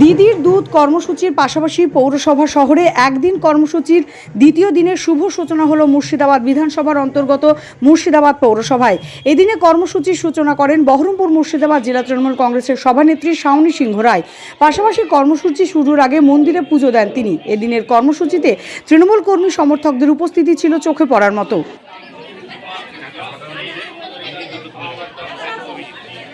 দিদির দুধ কর্মসূচির পাশাপাশি পৌরসভা শহরে একদিন কর্মসূচির দ্বিতীয় দিনের শুভ সূচনা হল মুর্শিদাবাদ বিধানসভার অন্তর্গত মুর্শিদাবাদ পৌরসভায়। এদিনে কর্মসূচির সূচনা করেন বহরমপুর মুর্শিদাবাদ জেলা তৃণমূল কংগ্রেসের সভানেত্রী শাওনী সিংহ রায়। পাশাপাশি কর্মসূচি শুরুর আগে মন্দিরে পুজো দেন তিনি। এদিনের কর্মসূচিতে তৃণমূল কর্মী সমর্থকদের উপস্থিতি ছিল চোখে পড়ার মতো। week.